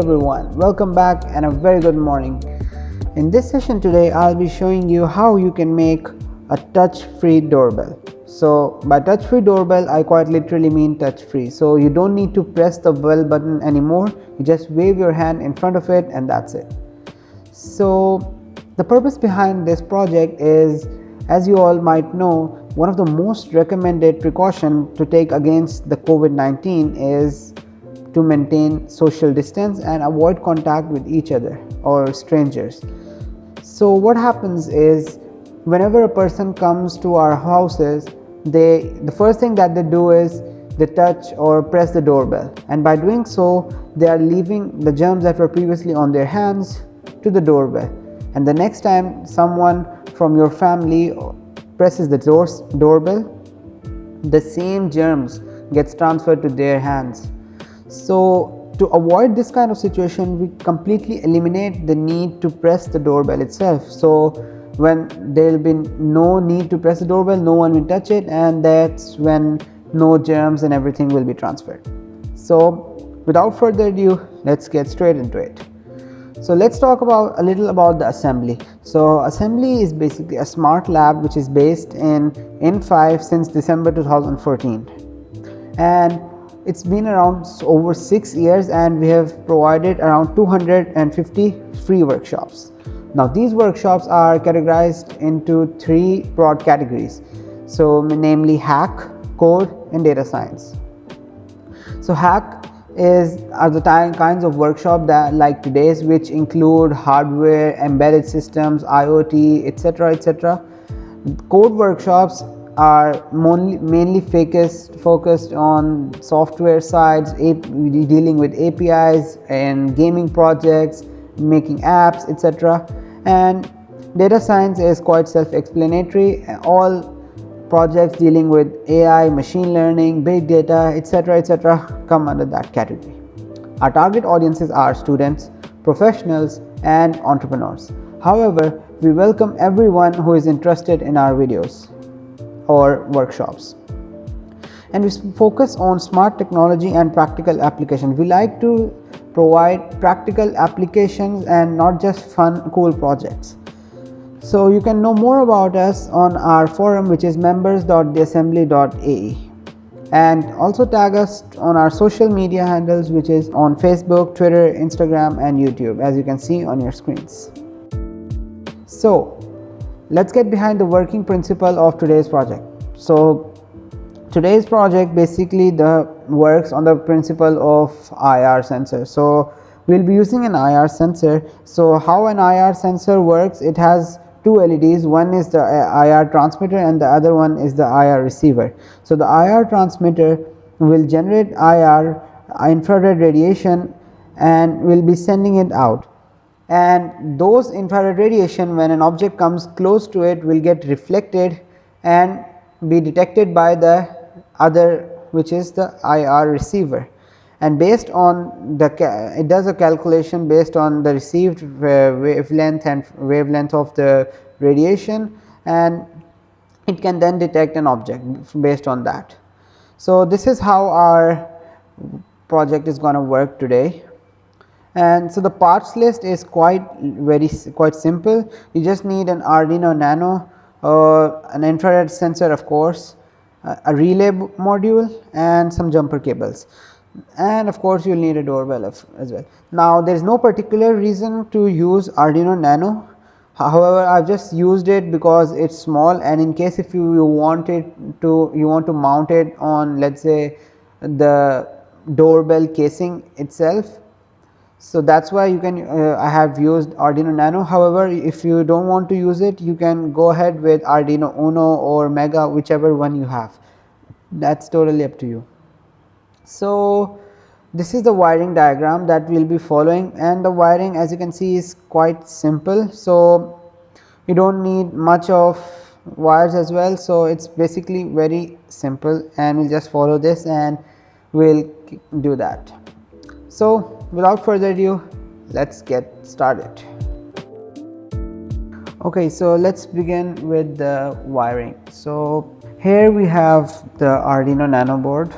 everyone, welcome back and a very good morning. In this session today, I'll be showing you how you can make a touch-free doorbell. So by touch-free doorbell, I quite literally mean touch-free. So you don't need to press the bell button anymore. You just wave your hand in front of it and that's it. So the purpose behind this project is, as you all might know, one of the most recommended precaution to take against the COVID-19 is to maintain social distance and avoid contact with each other or strangers. So what happens is whenever a person comes to our houses, they the first thing that they do is they touch or press the doorbell. And by doing so they are leaving the germs that were previously on their hands to the doorbell. And the next time someone from your family presses the doors, doorbell the same germs gets transferred to their hands so to avoid this kind of situation we completely eliminate the need to press the doorbell itself. So when there will be no need to press the doorbell no one will touch it and that's when no germs and everything will be transferred. So without further ado let's get straight into it. So let's talk about a little about the assembly. So assembly is basically a smart lab which is based in in5 since december 2014 and it's been around over six years and we have provided around 250 free workshops. Now these workshops are categorized into three broad categories. So namely hack code and data science. So hack is are the kinds of workshop that like today's which include hardware embedded systems iot etc etc code workshops are mainly focused focused on software sides dealing with apis and gaming projects making apps etc and data science is quite self-explanatory. All projects dealing with ai machine learning big data etc etc come under that category. Our target audiences are students professionals and entrepreneurs. However we welcome everyone who is interested in our videos or workshops. And we focus on smart technology and practical application. We like to provide practical applications and not just fun cool projects. So you can know more about us on our forum which is members.theassembly.ae and also tag us on our social media handles which is on facebook twitter instagram and youtube as you can see on your screens. So let's get behind the working principle of today's project. So today's project basically the works on the principle of IR sensor. So we'll be using an IR sensor. So how an IR sensor works it has two LEDs one is the uh, IR transmitter and the other one is the IR receiver. So the IR transmitter will generate IR infrared radiation and will be sending it out and those infrared radiation when an object comes close to it will get reflected and be detected by the other which is the IR receiver and based on the it does a calculation based on the received uh, wavelength and wavelength of the radiation and it can then detect an object based on that. So, this is how our project is going to work today and so the parts list is quite very quite simple. You just need an Arduino Nano uh, an infrared sensor of course, a relay module and some jumper cables. And of course you will need a doorbell as well. Now there is no particular reason to use Arduino Nano. However I have just used it because it is small and in case if you, you want it to you want to mount it on let us say the doorbell casing itself so that is why you can uh, I have used Arduino Nano however if you do not want to use it you can go ahead with Arduino Uno or Mega whichever one you have that is totally up to you. So this is the wiring diagram that we will be following and the wiring as you can see is quite simple. So you do not need much of wires as well. So it is basically very simple and we will just follow this and we will do that. So without further ado let's get started. Okay so let's begin with the wiring. So here we have the Arduino Nano board.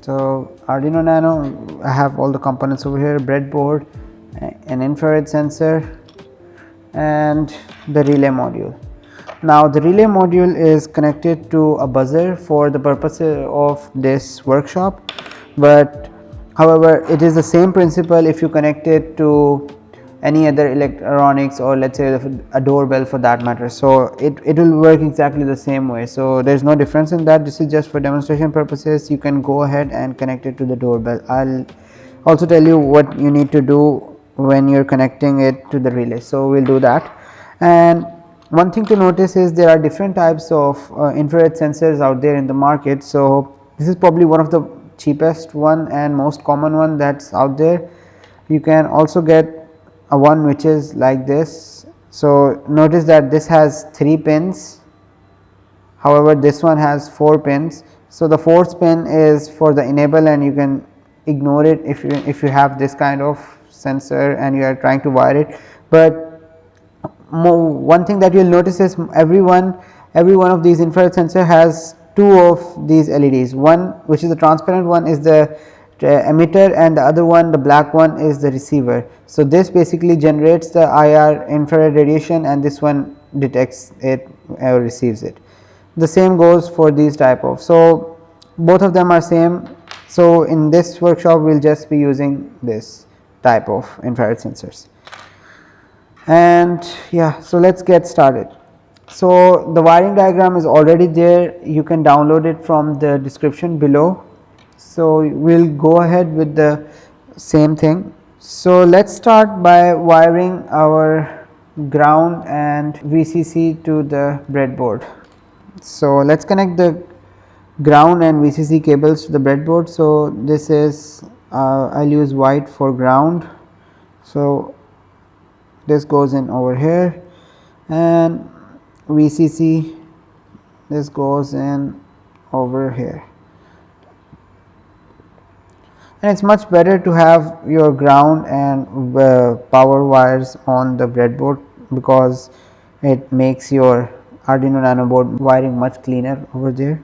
So Arduino Nano I have all the components over here breadboard an infrared sensor and the relay module. Now the relay module is connected to a buzzer for the purpose of this workshop but however it is the same principle if you connect it to any other electronics or let's say a doorbell for that matter. So it, it will work exactly the same way. So there's no difference in that. This is just for demonstration purposes. You can go ahead and connect it to the doorbell. I'll also tell you what you need to do when you're connecting it to the relay. So we'll do that. And one thing to notice is there are different types of uh, infrared sensors out there in the market. So this is probably one of the cheapest one and most common one that's out there you can also get a one which is like this. So, notice that this has 3 pins however, this one has 4 pins. So, the fourth pin is for the enable and you can ignore it if you if you have this kind of sensor and you are trying to wire it, but one thing that you will notice is every one every one of these infrared sensor has two of these LEDs one which is the transparent one is the emitter and the other one the black one is the receiver. So, this basically generates the IR infrared radiation and this one detects it or receives it. The same goes for these type of. So, both of them are same. So, in this workshop we will just be using this type of infrared sensors and yeah so let's get started so the wiring diagram is already there you can download it from the description below so, we will go ahead with the same thing. So, let us start by wiring our ground and VCC to the breadboard. So, let us connect the ground and VCC cables to the breadboard. So, this is uh, I will use white for ground. So, this goes in over here and VCC this goes in over here and it is much better to have your ground and uh, power wires on the breadboard because it makes your Arduino Nano board wiring much cleaner over there.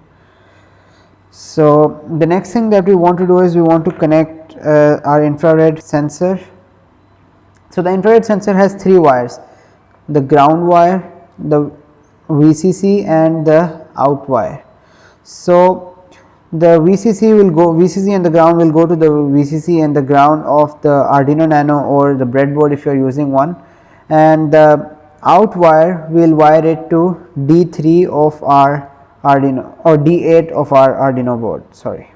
So, the next thing that we want to do is we want to connect uh, our infrared sensor. So, the infrared sensor has three wires the ground wire, the VCC and the out wire. So, the VCC will go VCC and the ground will go to the VCC and the ground of the Arduino Nano or the breadboard if you are using one and the out wire will wire it to D3 of our Arduino or D8 of our Arduino board sorry.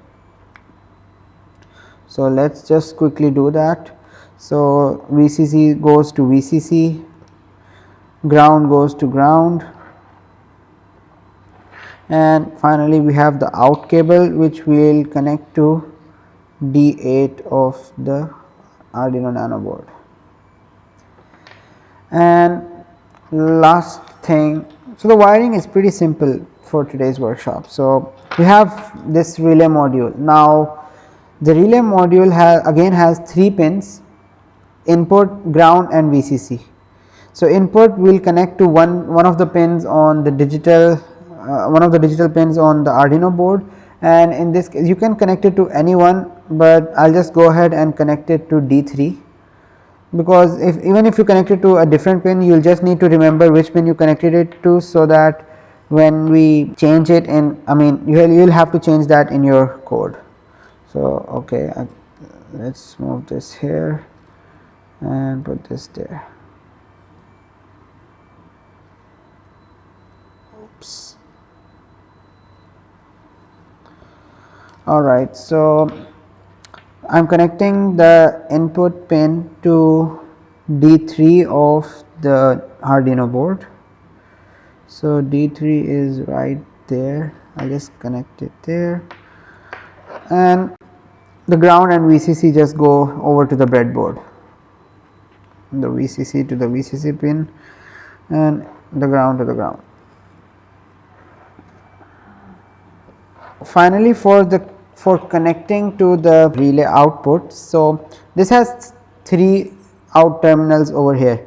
So, let us just quickly do that. So, VCC goes to VCC, ground goes to ground and finally we have the out cable which will connect to D8 of the Arduino Nano board. And last thing, so the wiring is pretty simple for today's workshop. So, we have this relay module. Now, the relay module has again has 3 pins input, ground and VCC. So, input will connect to one, one of the pins on the digital uh, one of the digital pins on the Arduino board and in this case you can connect it to any one, but I will just go ahead and connect it to D3 because if even if you connect it to a different pin you will just need to remember which pin you connected it to so that when we change it in I mean you will, have to change that in your code. So okay let us move this here and put this there. Alright so I am connecting the input pin to D3 of the Arduino board. So D3 is right there. I just connect it there. And the ground and VCC just go over to the breadboard. The VCC to the VCC pin and the ground to the ground. Finally for the for connecting to the relay output. So, this has 3 out terminals over here.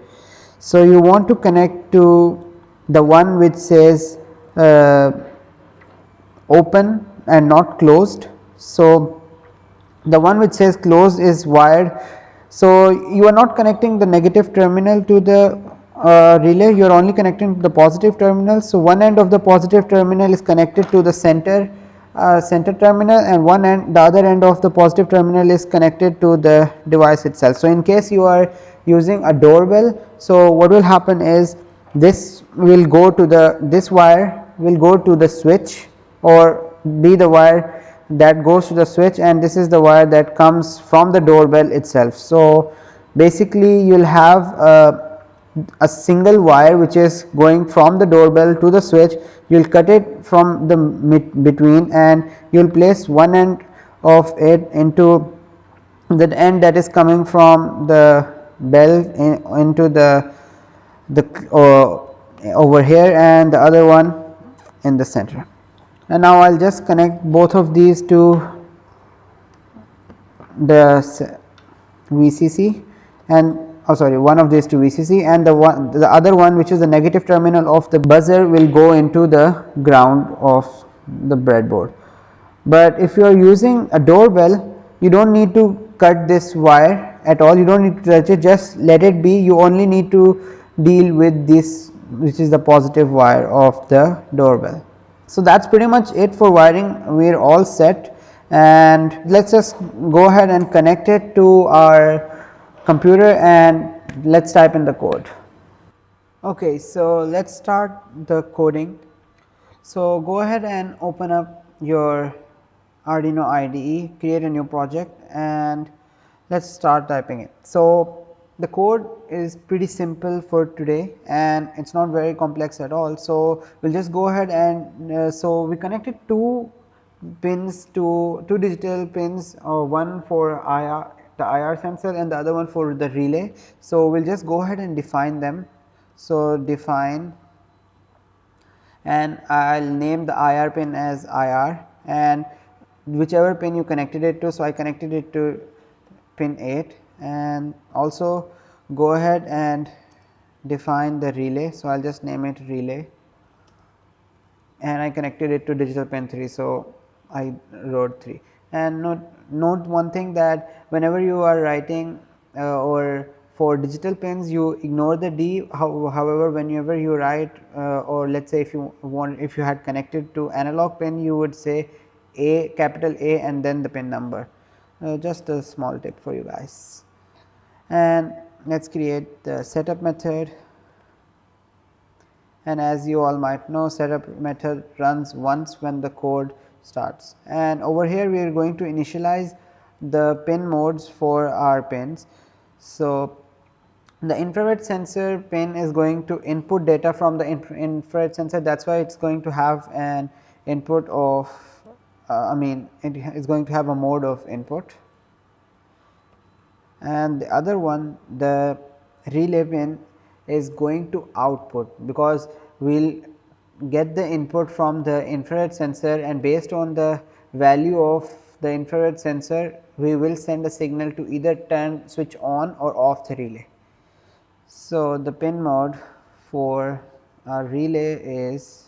So, you want to connect to the one which says uh, open and not closed. So, the one which says closed is wired. So, you are not connecting the negative terminal to the uh, relay you are only connecting the positive terminal. So, one end of the positive terminal is connected to the center uh, center terminal and one end the other end of the positive terminal is connected to the device itself. So, in case you are using a doorbell. So, what will happen is this will go to the this wire will go to the switch or be the wire that goes to the switch and this is the wire that comes from the doorbell itself. So, basically you will have a, a single wire which is going from the doorbell to the switch. You will cut it from the between and you will place one end of it into the end that is coming from the bell in, into the the uh, over here and the other one in the center. And now I will just connect both of these to the VCC and oh sorry one of these to VCC and the one the other one which is the negative terminal of the buzzer will go into the ground of the breadboard. But if you are using a doorbell you do not need to cut this wire at all. You do not need to touch it. Just let it be. You only need to deal with this which is the positive wire of the doorbell. So, that is pretty much it for wiring. We are all set. And let us just go ahead and connect it to our computer and let us type in the code. Okay, so let us start the coding. So, go ahead and open up your Arduino IDE, create a new project and let us start typing it. So, the code is pretty simple for today and it is not very complex at all. So, we will just go ahead and uh, so we connected two pins to two digital pins uh, one for IR the IR sensor and the other one for the relay. So, we will just go ahead and define them. So, define and I will name the IR pin as IR and whichever pin you connected it to. So, I connected it to pin 8 and also go ahead and define the relay. So, I will just name it relay and I connected it to digital pin 3. So, I wrote 3 and note, note one thing that whenever you are writing uh, or for digital pins you ignore the D. How, however whenever you write uh, or let us say if you want if you had connected to analog pin you would say A capital A and then the pin number. Uh, just a small tip for you guys. And let us create the setup method. And as you all might know setup method runs once when the code starts. And over here we are going to initialize the pin modes for our pins. So, the infrared sensor pin is going to input data from the infrared sensor. That is why it is going to have an input of uh, I mean it is going to have a mode of input. And the other one the relay pin is going to output because we will get the input from the infrared sensor and based on the value of the infrared sensor we will send a signal to either turn switch on or off the relay. So, the pin mode for our relay is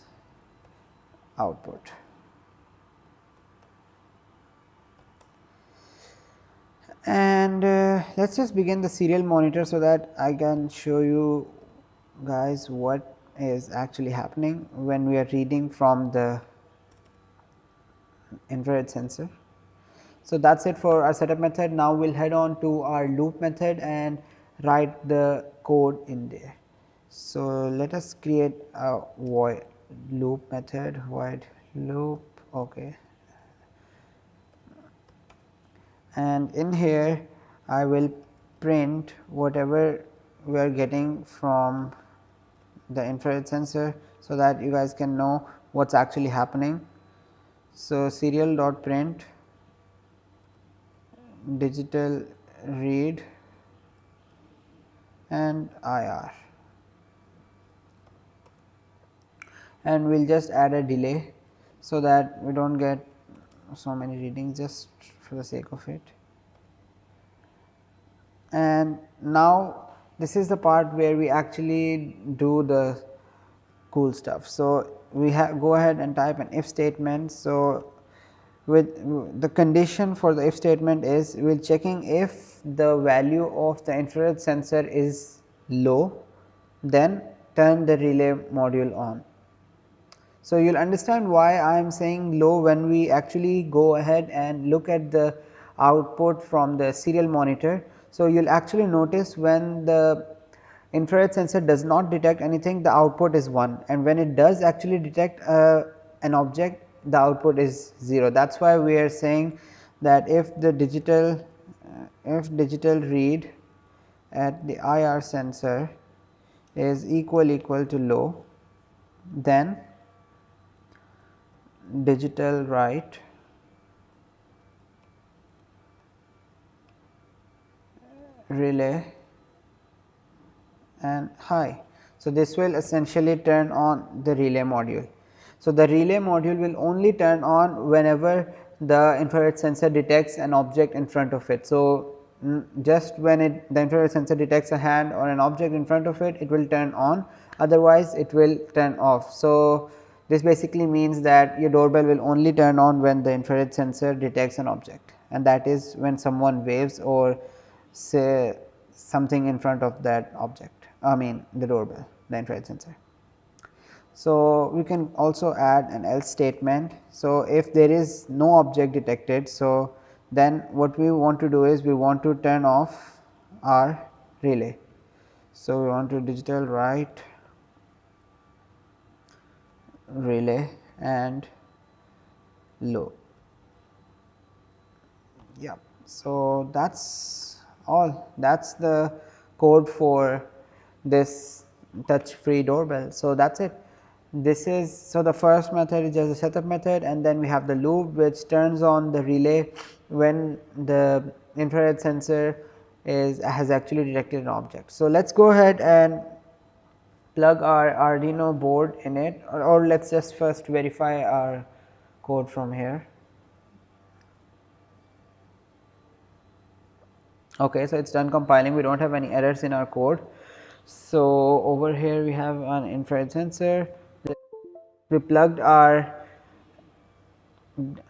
output. and uh, let us just begin the serial monitor so that I can show you guys what is actually happening when we are reading from the infrared sensor. So, that is it for our setup method. Now, we will head on to our loop method and write the code in there. So, let us create a void loop method void loop okay and in here I will print whatever we are getting from the infrared sensor so that you guys can know what is actually happening. So, serial dot print digital read and IR and we will just add a delay so that we do not get so many readings just for the sake of it. And now this is the part where we actually do the cool stuff. So, we have go ahead and type an if statement. So, with the condition for the if statement is we are checking if the value of the infrared sensor is low then turn the relay module on. So, you will understand why I am saying low when we actually go ahead and look at the output from the serial monitor. So, you will actually notice when the infrared sensor does not detect anything the output is 1 and when it does actually detect uh, an object the output is 0. That is why we are saying that if the digital uh, if digital read at the IR sensor is equal equal to low then digital write relay and high. So, this will essentially turn on the relay module. So, the relay module will only turn on whenever the infrared sensor detects an object in front of it. So, just when it the infrared sensor detects a hand or an object in front of it, it will turn on otherwise it will turn off. So, this basically means that your doorbell will only turn on when the infrared sensor detects an object and that is when someone waves or say something in front of that object I mean the doorbell the infrared sensor. So, we can also add an else statement. So, if there is no object detected, so then what we want to do is we want to turn off our relay. So, we want to digital write relay and low. Yeah. So, that is all that is the code for this touch free doorbell. So, that is it this is so the first method is just a setup method and then we have the loop which turns on the relay when the infrared sensor is has actually detected an object. So, let us go ahead and plug our Arduino board in it or, or let us just first verify our code from here. Okay, so it is done compiling we do not have any errors in our code. So, over here we have an infrared sensor we plugged our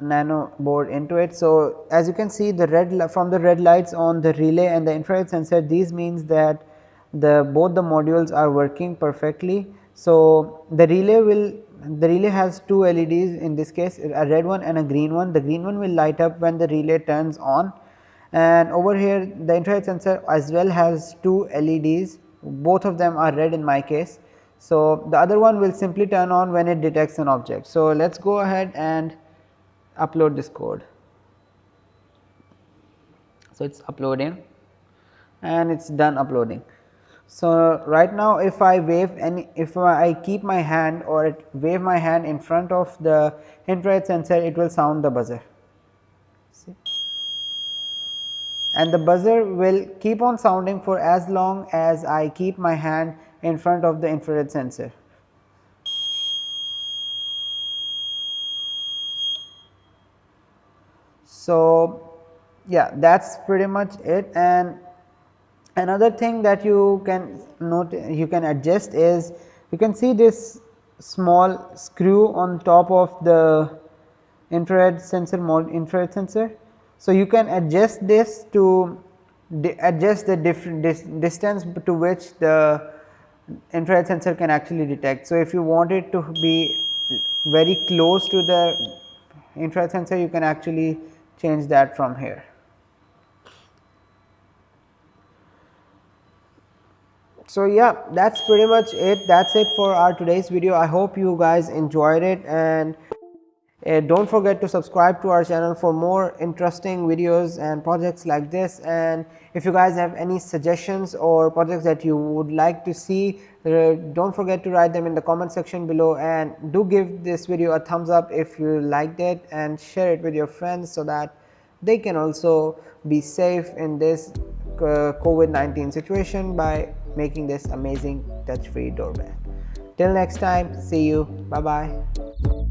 nano board into it. So, as you can see the red from the red lights on the relay and the infrared sensor these means that the both the modules are working perfectly. So, the relay will the relay has two LEDs in this case a red one and a green one. The green one will light up when the relay turns on and over here the infrared sensor as well has two LEDs both of them are red in my case so, the other one will simply turn on when it detects an object. So, let us go ahead and upload this code. So, it is uploading and it is done uploading. So, right now if I wave any if I keep my hand or wave my hand in front of the infrared sensor it will sound the buzzer. See? And the buzzer will keep on sounding for as long as I keep my hand in front of the infrared sensor. So, yeah that is pretty much it and another thing that you can note you can adjust is you can see this small screw on top of the infrared sensor infrared sensor. So, you can adjust this to adjust the different dis distance to which the infrared sensor can actually detect. So, if you want it to be very close to the infrared sensor you can actually change that from here. So, yeah that is pretty much it that is it for our today's video. I hope you guys enjoyed it and uh, don't forget to subscribe to our channel for more interesting videos and projects like this and if you guys have any suggestions or projects that you would like to see uh, don't forget to write them in the comment section below and do give this video a thumbs up if you liked it and share it with your friends so that they can also be safe in this uh, COVID-19 situation by making this amazing touch free doorbell. Till next time see you bye bye.